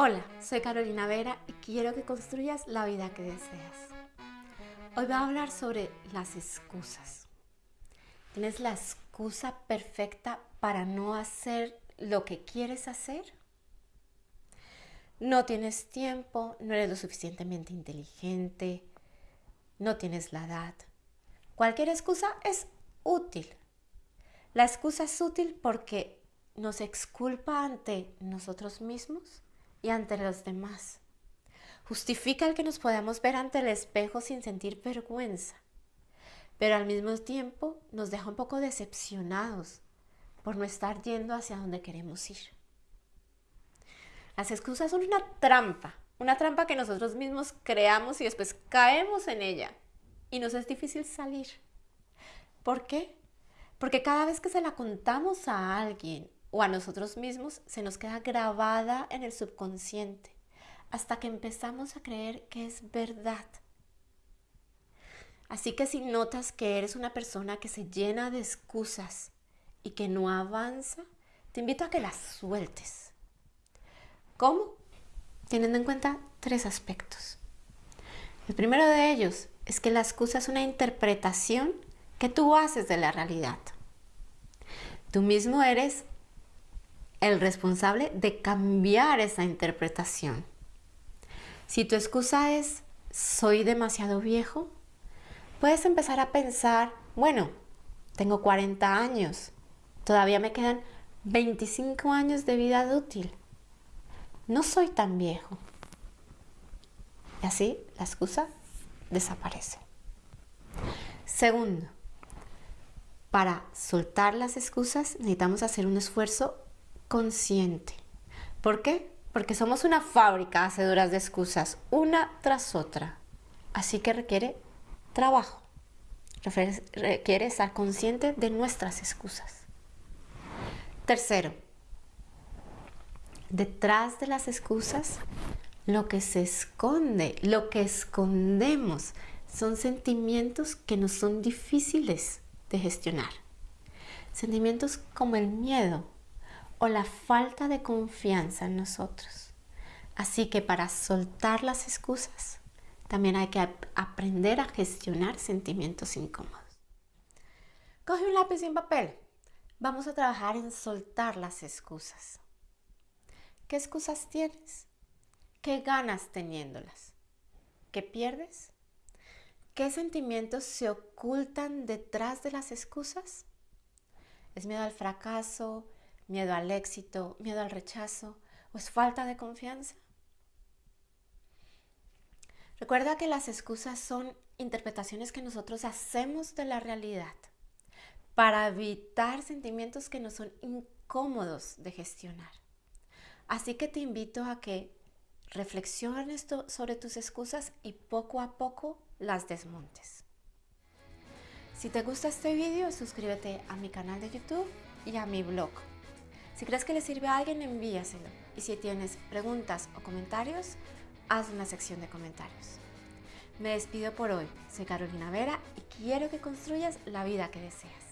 Hola, soy Carolina Vera y quiero que construyas la vida que deseas. Hoy voy a hablar sobre las excusas. ¿Tienes la excusa perfecta para no hacer lo que quieres hacer? No tienes tiempo, no eres lo suficientemente inteligente, no tienes la edad. Cualquier excusa es útil. La excusa es útil porque nos exculpa ante nosotros mismos y ante los demás. Justifica el que nos podamos ver ante el espejo sin sentir vergüenza, pero al mismo tiempo nos deja un poco decepcionados por no estar yendo hacia donde queremos ir. Las excusas son una trampa, una trampa que nosotros mismos creamos y después caemos en ella y nos es difícil salir. ¿Por qué? Porque cada vez que se la contamos a alguien o a nosotros mismos se nos queda grabada en el subconsciente hasta que empezamos a creer que es verdad. Así que si notas que eres una persona que se llena de excusas y que no avanza, te invito a que las sueltes. ¿Cómo? Teniendo en cuenta tres aspectos. El primero de ellos es que la excusa es una interpretación que tú haces de la realidad. Tú mismo eres el responsable de cambiar esa interpretación. Si tu excusa es soy demasiado viejo, puedes empezar a pensar, bueno, tengo 40 años, todavía me quedan 25 años de vida útil. No soy tan viejo. Y así la excusa desaparece. Segundo, para soltar las excusas necesitamos hacer un esfuerzo consciente. ¿Por qué? Porque somos una fábrica hacedoras de excusas, una tras otra. Así que requiere trabajo. Requiere estar consciente de nuestras excusas. Tercero, detrás de las excusas, lo que se esconde, lo que escondemos, son sentimientos que nos son difíciles de gestionar. Sentimientos como el miedo, o la falta de confianza en nosotros. Así que para soltar las excusas, también hay que aprender a gestionar sentimientos incómodos. Coge un lápiz y un papel. Vamos a trabajar en soltar las excusas. ¿Qué excusas tienes? ¿Qué ganas teniéndolas? ¿Qué pierdes? ¿Qué sentimientos se ocultan detrás de las excusas? ¿Es miedo al fracaso? Miedo al éxito, miedo al rechazo o es falta de confianza. Recuerda que las excusas son interpretaciones que nosotros hacemos de la realidad para evitar sentimientos que nos son incómodos de gestionar. Así que te invito a que reflexiones sobre tus excusas y poco a poco las desmontes. Si te gusta este video, suscríbete a mi canal de YouTube y a mi blog si crees que le sirve a alguien, envíaselo. Y si tienes preguntas o comentarios, haz una sección de comentarios. Me despido por hoy. Soy Carolina Vera y quiero que construyas la vida que deseas.